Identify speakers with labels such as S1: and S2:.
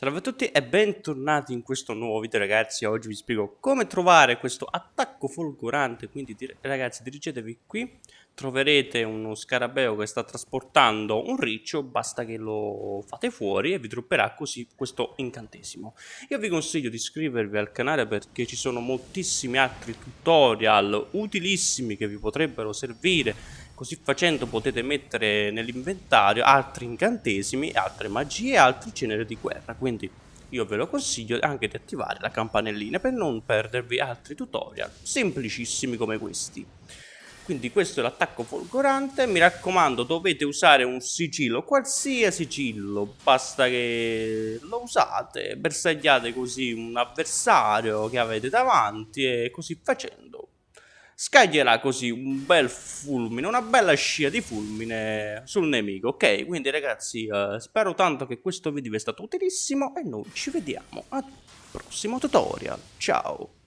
S1: Salve a tutti e bentornati in questo nuovo video ragazzi, oggi vi spiego come trovare questo attacco folgorante, quindi ragazzi dirigetevi qui, troverete uno scarabeo che sta trasportando un riccio, basta che lo fate fuori e vi dropperà così questo incantesimo. Io vi consiglio di iscrivervi al canale perché ci sono moltissimi altri tutorial utilissimi che vi potrebbero servire Così facendo potete mettere nell'inventario altri incantesimi, altre magie e altri generi di guerra. Quindi io ve lo consiglio anche di attivare la campanellina per non perdervi altri tutorial semplicissimi come questi. Quindi questo è l'attacco folgorante, mi raccomando dovete usare un sigillo, qualsiasi sigillo, basta che lo usate, bersagliate così un avversario che avete davanti e così facendo scaglierà così un bel fulmine, una bella scia di fulmine sul nemico, ok? Quindi ragazzi, uh, spero tanto che questo video vi sia stato utilissimo e noi ci vediamo al prossimo tutorial. Ciao!